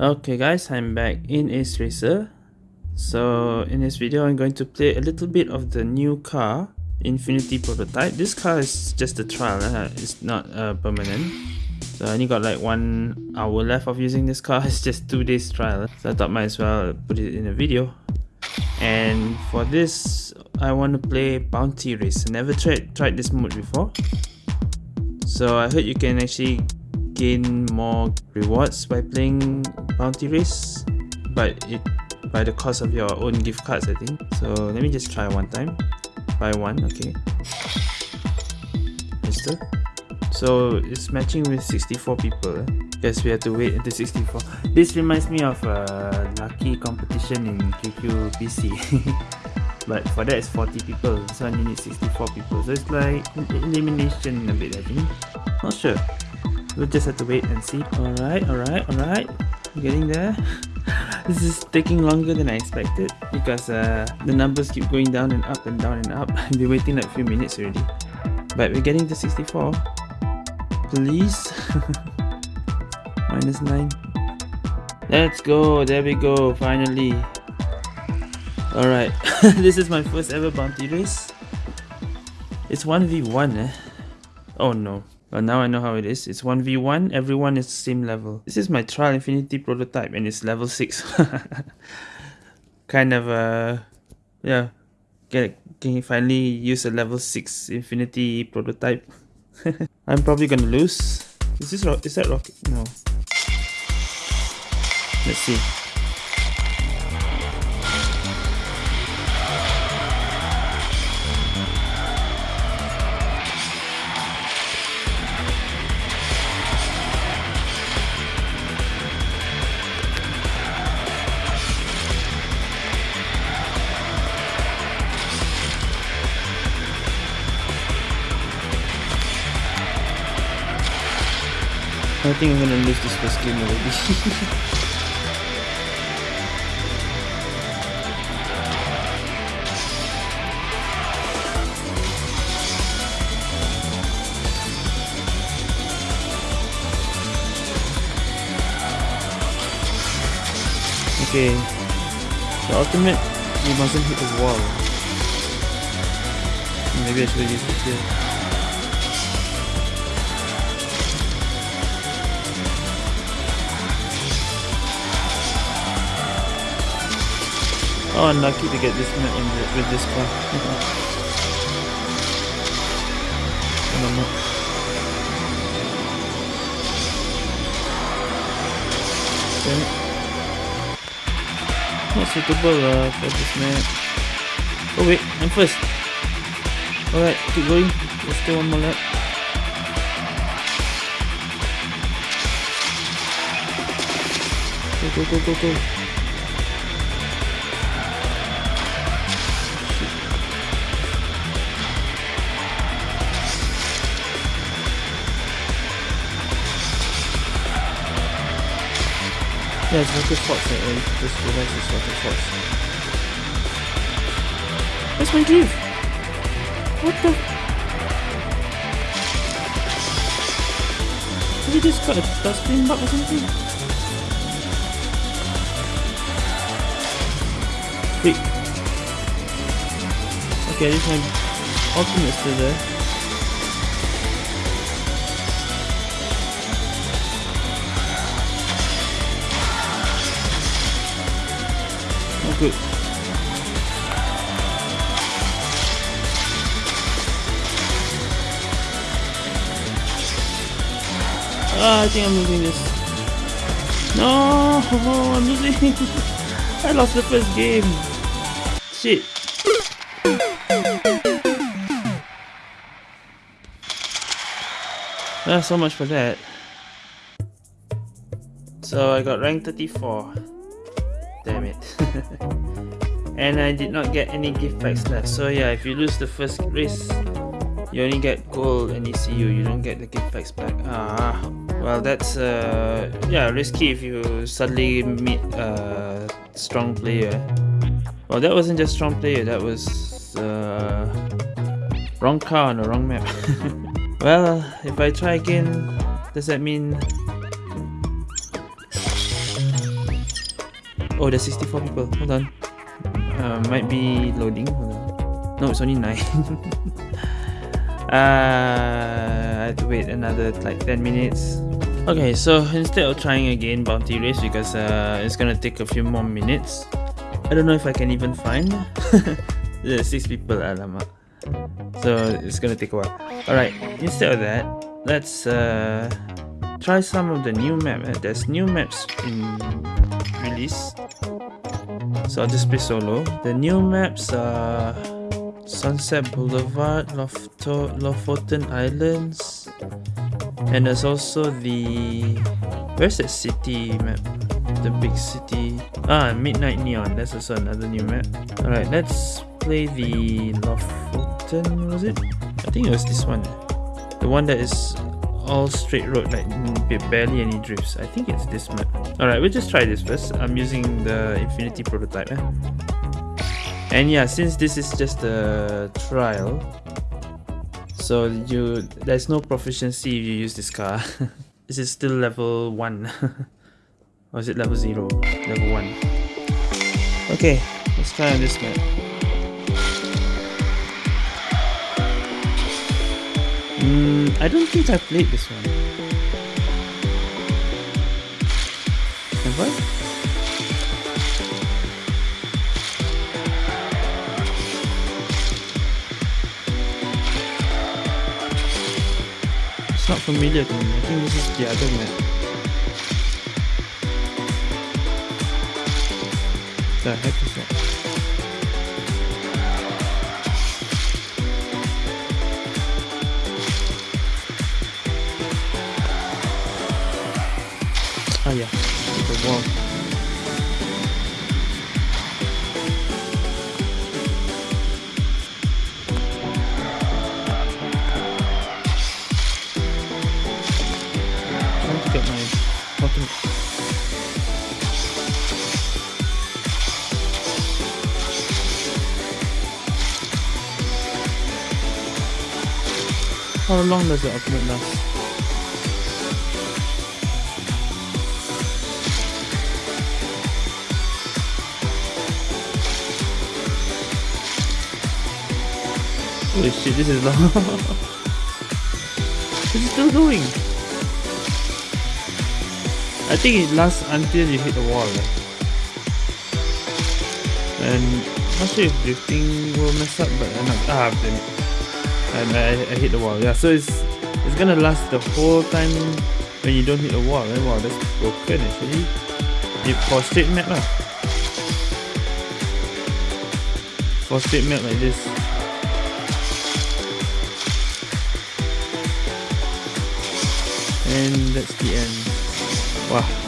Okay guys, I'm back in Ace Racer. So in this video I'm going to play a little bit of the new car, Infinity Prototype. This car is just a trial, uh, it's not uh, permanent. So I only got like one hour left of using this car, it's just two days trial. So I thought might as well put it in a video. And for this, I want to play Bounty Race. I never tried, tried this mode before. So I heard you can actually gain more rewards by playing bounty race but it by the cost of your own gift cards I think. So let me just try one time. Buy one okay. Mister. so it's matching with 64 people eh? guess we have to wait until 64 this reminds me of a lucky competition in QQ PC but for that it's 40 people. So I need 64 people. So it's like elimination a bit I think. Not sure. We'll just have to wait and see. Alright alright alright. Getting there? This is taking longer than I expected because uh, the numbers keep going down and up and down and up. I've been waiting like a few minutes already. But we're getting to 64 please. Minus 9 let's go. There we go. Finally alright this is my first ever bounty race it's 1v1 eh oh no but now I know how it is. It's 1v1, everyone is the same level. This is my Trial Infinity prototype and it's level 6. kind of uh yeah. Get can you finally use a level 6 Infinity prototype? I'm probably gonna lose. Is this is that rocket? No. Let's see. I think I'm gonna lose this first game already. okay, the ultimate, we mustn't hit the wall. Maybe I should use it here. Oh, unlucky to get this the, with this car. okay. Not suitable uh, for this map. Oh wait, I'm first. Alright, keep going. There's still one more lap. Go, go, go, go, go. Yeah, it's not Rocket Fox. I, I just eh? realized it's Rocket Fox. Where's my groove? What the? Have you just got a dustbin bug or something? Wait. Okay, this my ultimate still there. Ah, I think I'm losing this. No, I'm losing. I lost the first game. Shit. Ah, so much for that. So I got rank 34 damn it and I did not get any gift packs left. So yeah if you lose the first race you only get gold and ECU you don't get the gift packs back. Ah well that's uh yeah risky if you suddenly meet a strong player. Well that wasn't just strong player. That was uh wrong car on the wrong map. Well, if I try again, does that mean... Oh, there's 64 people. Hold on. Uh, might be loading. No, it's only 9. uh, I have to wait another like 10 minutes. Okay, so instead of trying again bounty race because uh, it's gonna take a few more minutes. I don't know if I can even find. There's 6 people, alamak. So it's gonna take a while. Alright, instead of that, let's uh, try some of the new map. Uh, there's new maps in release. So I'll just play solo. The new maps are Sunset Boulevard, Lofto Lofoten Islands, and there's also the where's that city map? The big city. Ah, Midnight Neon. That's also another new map. Alright, let's play the Lofoten, was it? I think it was this one. The one that is all straight road, like barely any drifts. I think it's this map. Alright, we'll just try this first. I'm using the Infinity prototype. Eh? And yeah, since this is just a trial, so you there's no proficiency if you use this car. this is still level 1. or is it level 0? Level 1. Okay, let's try on this map. Mm, I don't think I played this one. Have I? It's not familiar to me. I think this is the other map. The heck is that? How long does the ultimate last? Holy shit, this is long. is still going. I think it lasts until you hit the wall. Right? And not sure if drifting will mess up, but I'm not. Ah, damn it. And I, I hit the wall. Yeah, so it's it's gonna last the whole time when you don't hit the wall. Right? Wow, that's broken actually. If for straight map lah. For straight map like this. And that's the end. Wow.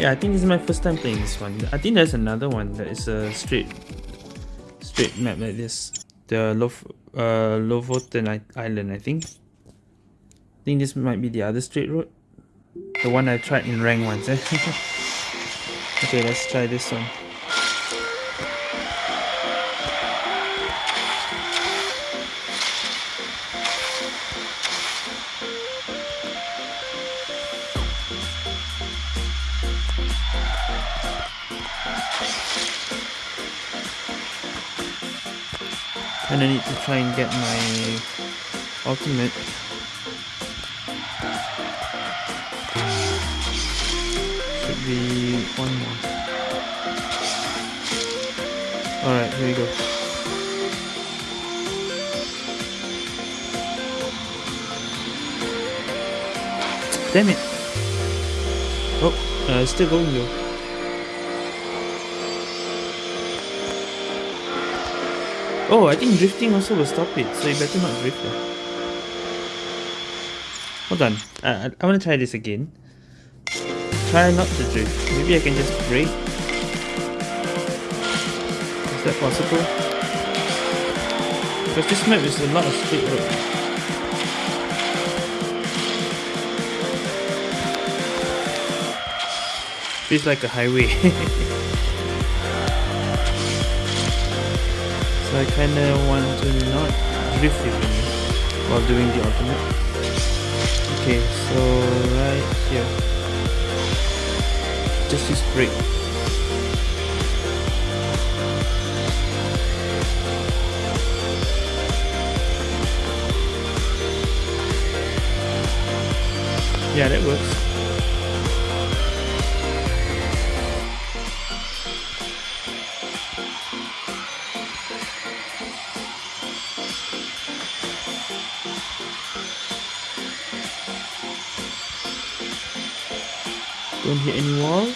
Yeah, I think this is my first time playing this one. I think there's another one that is a straight straight map like this. The Lof uh Lofoten Island, I think. I think this might be the other straight road. The one I tried in rank once, eh? okay, let's try this one. And I need to try and get my ultimate. Should be one more. Alright, here we go. Damn it! Oh, uh, still going though. Oh, I think drifting also will stop it, so you better not drift. Hold on, uh, I, I want to try this again. Try not to drift. Maybe I can just brake. Is that possible? Because this map is a lot of straight road. Feels like a highway. I kinda want to not drift even while doing the ultimate. Okay, so right here. Just use brake. Yeah, that works. Hit any wall.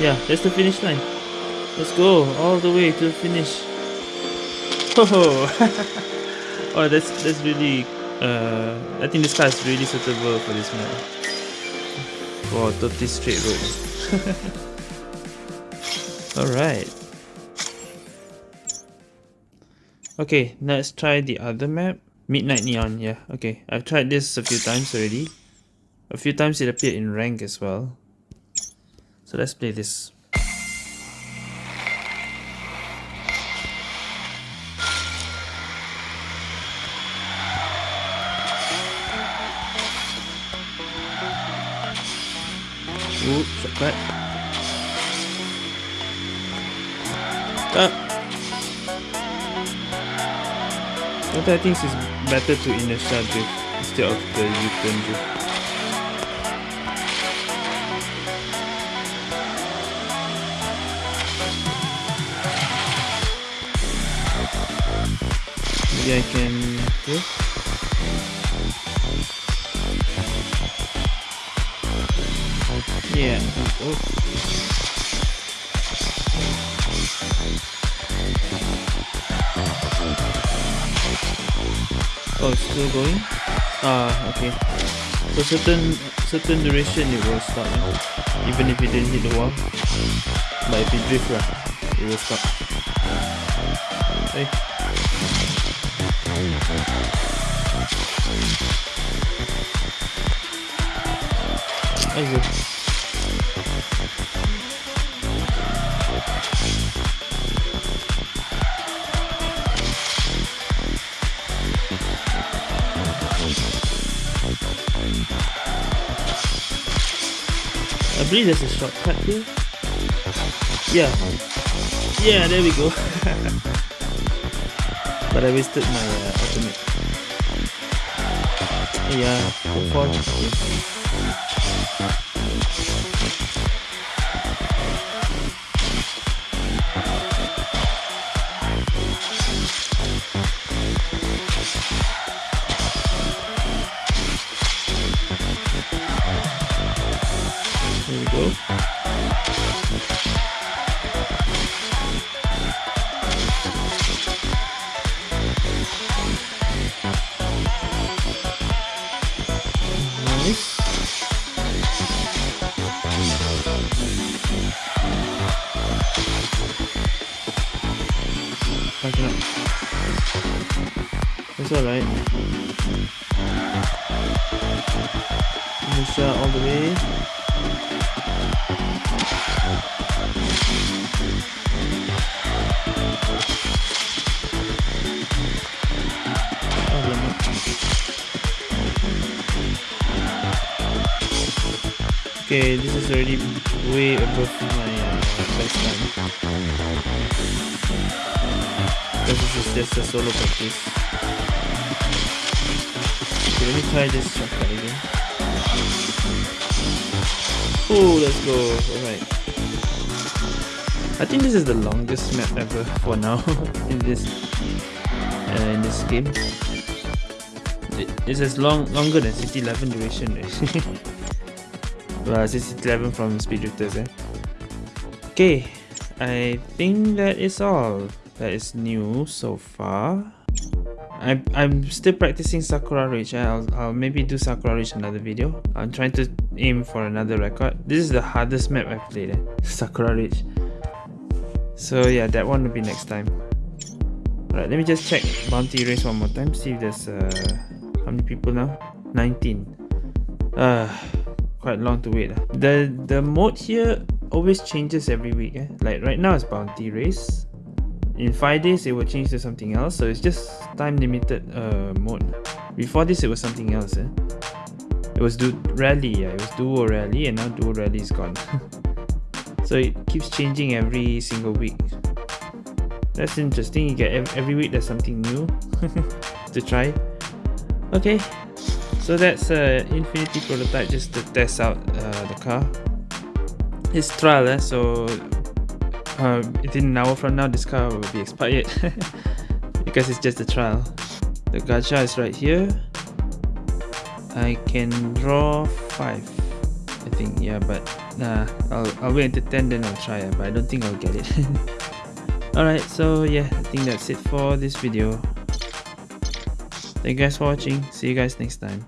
Yeah, that's the finish line. Let's go all the way to the finish. Oh, oh that's that's really uh, I think this car is really suitable for this map. For 30 straight road. Alright. Okay, let's try the other map. Midnight Neon, yeah. Okay, I've tried this a few times already. A few times it appeared in rank as well. So let's play this. Ooh, shortcut. Ah. What I think it's better to inertia drift instead of the U-turn drift. Maybe I can drift. Yeah. Oh. It's still going? Ah, okay. For certain certain duration it will stop, eh? even if it didn't hit the wall. But if it drift, right, it will stop. Hey. There you go. Believe there's a shortcut here. Yeah. Yeah, there we go. but I wasted my uh, ultimate. Yeah, It's alright. Misha all the way. Okay, this is already way above Because this just a solo practice. Let me try this shortcut again. Oh, let's go. Alright. I think this is the longest map ever for now in this uh, in this game. It's as long longer than City 11 duration. well, City 11 from Speed Drifters. Eh? Okay, I think that is all that is new so far. I'm, I'm still practicing Sakura Ridge. I'll, I'll maybe do Sakura Ridge another video. I'm trying to aim for another record. This is the hardest map I've played. Eh? Sakura Ridge. So yeah, that one will be next time. Alright, let me just check bounty race one more time. See if there's uh, how many people now? 19. Uh, quite long to wait. The the mode here always changes every week. Eh? Like right now it's bounty race. In five days it will change to something else. So it's just time limited uh, mode. Before this it was something else. Eh? It was du rally. Yeah, it was duo rally, and now duo rally is gone. so it keeps changing every single week. That's interesting. You get every week there's something new to try. Okay, so that's uh, Infinity prototype just to test out uh, the car. It's trial, eh? so uh, within an hour from now this car will be expired. Because it's just a trial. The gacha is right here. I can draw 5 I think yeah but nah I'll, I'll wait until 10 then I'll try it but I don't think I'll get it. Alright so yeah I think that's it for this video. Thank you guys for watching. See you guys next time